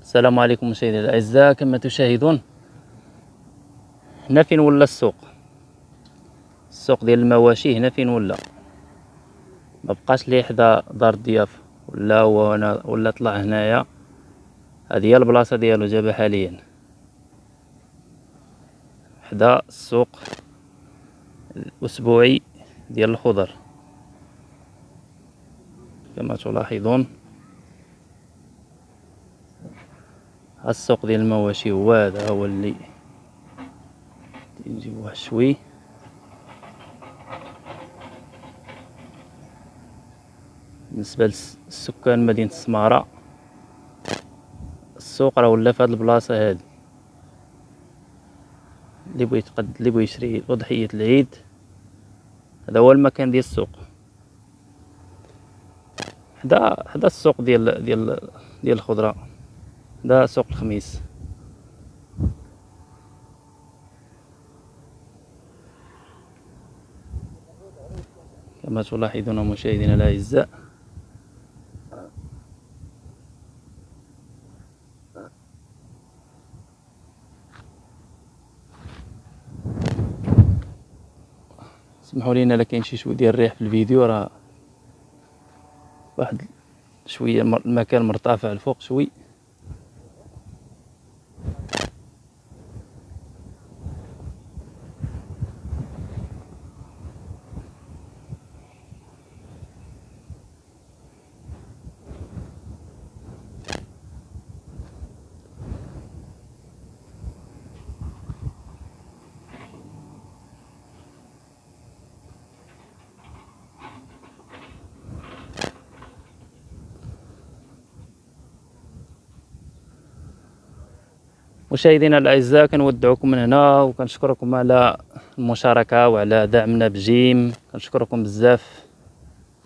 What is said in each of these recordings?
السلام عليكم مشاهدينا الأعزاء كما تشاهدون هنا فين ولا السوق؟ السوق ديال المواشي هنا فين ولا؟ ما بقاش لي حدا دار الضيافه ولا هو هنا ولا طلع هنايا. هذه هي البلاصة ديالو جابها حاليا. حدا السوق الأسبوعي ديال الخضر. كما تلاحظون السوق ديال المواشي هو هذا هو اللي نجيبوه شوي. بالنسبة للسكان مدينة السمارة السوق راه ولا في هاد البلاصة هادي. اللي بغى يتقد اللي بغى يشري أضحية العيد هذا هو المكان ديال السوق. حدا حدا السوق ديال ديال ديال الخضرة. ده سوق الخميس. كما تلاحظون مشاهدينا الأعزاء. اسمحوا لينا الا كاين شي شوية ديال الريح في الفيديو. راه واحد شوية المكان مرتفع الفوق شوي. مشاهدينا الأعزاء كنودعكم من هنا وكنشكركم على المشاركة وعلى دعمنا بجيم كنشكركم بزاف.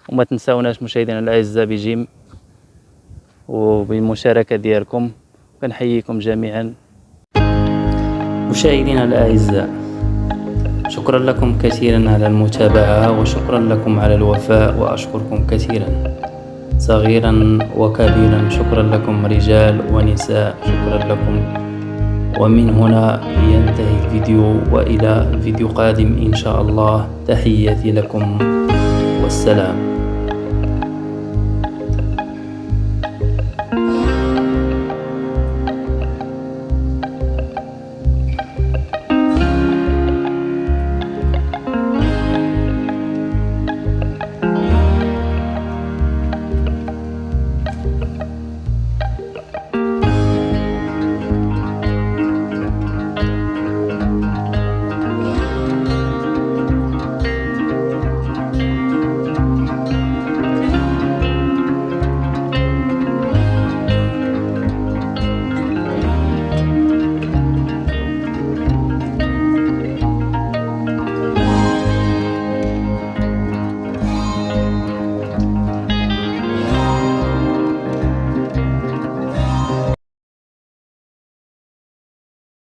وما تنساوناش مشاهدينا الأعزاء بجيم وبالمشاركة ديالكم. كنحييكم جميعا. مشاهدينا الأعزاء شكرا لكم كثيرا على المتابعة وشكرا لكم على الوفاء وأشكركم كثيرا. صغيرا وكبيرا شكرا لكم رجال ونساء شكرا لكم ومن هنا ينتهي الفيديو وإلى فيديو قادم إن شاء الله. تحياتي لكم. والسلام.